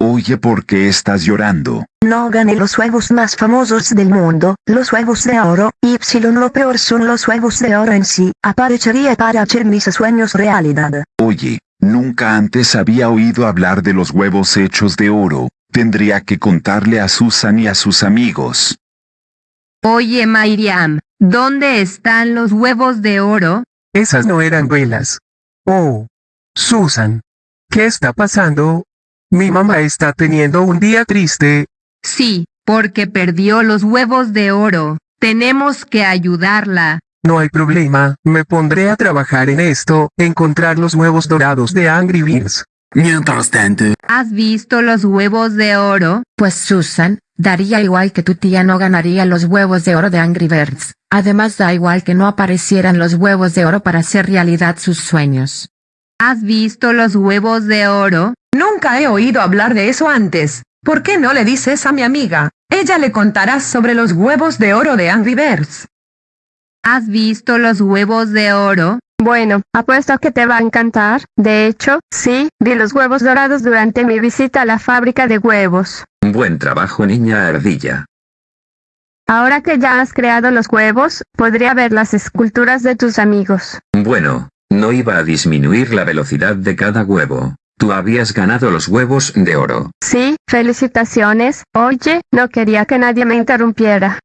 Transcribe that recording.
Oye, ¿por qué estás llorando? No gané los huevos más famosos del mundo, los huevos de oro, y lo peor son los huevos de oro en sí, aparecería para hacer mis sueños realidad. Oye, nunca antes había oído hablar de los huevos hechos de oro, tendría que contarle a Susan y a sus amigos. Oye Miriam, ¿dónde están los huevos de oro? Esas no eran velas. Oh. Susan. ¿Qué está pasando? Mi mamá está teniendo un día triste. Sí, porque perdió los huevos de oro. Tenemos que ayudarla. No hay problema, me pondré a trabajar en esto, encontrar los huevos dorados de Angry Birds. Mientras tanto, ¿Has visto los huevos de oro? Pues Susan, daría igual que tu tía no ganaría los huevos de oro de Angry Birds. Además da igual que no aparecieran los huevos de oro para hacer realidad sus sueños. ¿Has visto los huevos de oro? Nunca he oído hablar de eso antes. ¿Por qué no le dices a mi amiga? Ella le contará sobre los huevos de oro de Angry Birds. ¿Has visto los huevos de oro? Bueno, apuesto que te va a encantar. De hecho, sí, vi los huevos dorados durante mi visita a la fábrica de huevos. Buen trabajo niña ardilla. Ahora que ya has creado los huevos, podría ver las esculturas de tus amigos. Bueno, no iba a disminuir la velocidad de cada huevo. Tú habías ganado los huevos de oro. Sí, felicitaciones. Oye, no quería que nadie me interrumpiera.